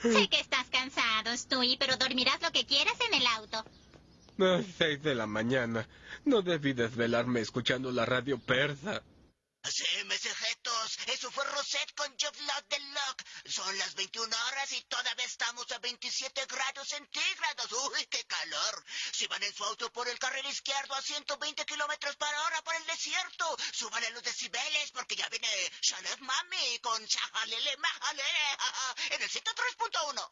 Sé que estás cansado, Stewie, pero dormirás lo que quieras en el auto. Las seis de la mañana. No debí desvelarme escuchando la radio persa. Sí, mesejetos, eso fue Rosette con Job Lot de Lock. Son las 21 horas y todavía estamos a 27 grados centígrados. ¡Uy, qué calor! Si van en su auto por el carril izquierdo a 120 kilómetros por hora por el desierto, súbanle los decibeles Shalef Mami con Shahalele Mahalele en el 103.1.